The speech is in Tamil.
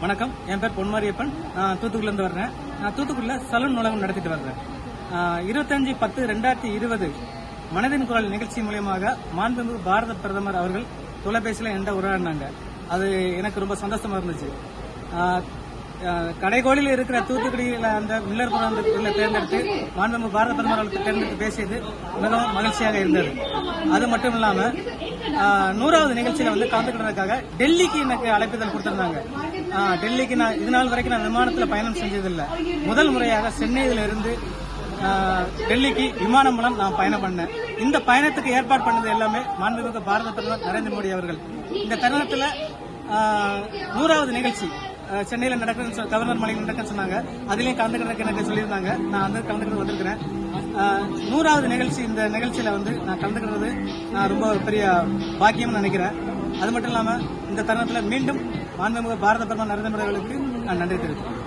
வணக்கம். என் பேர் பொன்மாரியப்பன். நான் தூத்துக்குடிலேருந்து வர்றேன். நான் தூத்துக்குடியில் சலூன் நூலகம் நடத்திட்டு வர்றேன். இருபத்தஞ்சு பத்து ரெண்டாயிரத்தி இருபது மனதின் குரல் நிகழ்ச்சி மூலியமாக மாண்புமிகு பாரத பிரதமர் அவர்கள் தொலைபேசியில் என்கிட்ட உரையாடினாங்க. அது எனக்கு ரொம்ப சந்தோஷமா இருந்துச்சு. ஆஹ், கடைகோடியில் இருக்கிற தூத்துக்குடியில் அந்த மில்லர் புரம் தேர்ந்தெடுத்து மாண்புமிகு பாரத பிரதமர் அவர்களுக்கு தேர்ந்தெடுத்து பேசியது மிகவும் மகிழ்ச்சியாக இருந்தது. அது மட்டும் இல்லாம நூறாவது நிகழ்ச்சியில வந்து கலந்துக்கிறதுக்காக டெல்லிக்கு எனக்கு அழைப்புதல் கொடுத்திருந்தாங்க. டெல்லிக்கு நான் இது நாள் வரைக்கும் நான் விமானத்துல பயணம் செஞ்சதில்லை. முதல் முறையாக சென்னையில இருந்து டெல்லிக்கு விமானம் மூலம் நான் பயணம் பண்ணேன். இந்த பயணத்துக்கு ஏற்பாடு பண்ணது எல்லாமே மாண்புமிகு பாரத பிரதமர் நரேந்திர மோடி அவர்கள். இந்த தருணத்துல நூறாவது நிகழ்ச்சி சென்னையில் நடக்குதுன்னு கவர்னர் மாளிகை நடக்குன்னு சொன்னாங்க. அதுலேயும் கலந்துக்கிறதுக்கு எனக்கு சொல்லியிருந்தாங்க. நான் வந்து கலந்துக்கிறது வந்திருக்கிறேன். நூறாவது நிகழ்ச்சி இந்த நிகழ்ச்சியில் வந்து நான் கலந்துக்கிறது நான் ரொம்ப பெரிய பாக்கியம்னு நினைக்கிறேன். அது மட்டும் இல்லாமல் இந்த தருணத்தில் மீண்டும் மாண்புமிகு பாரத பிரதமர் நரேந்திர மோடி அவர்களுக்கு நான் நன்றி தெரிவிக்கிறேன்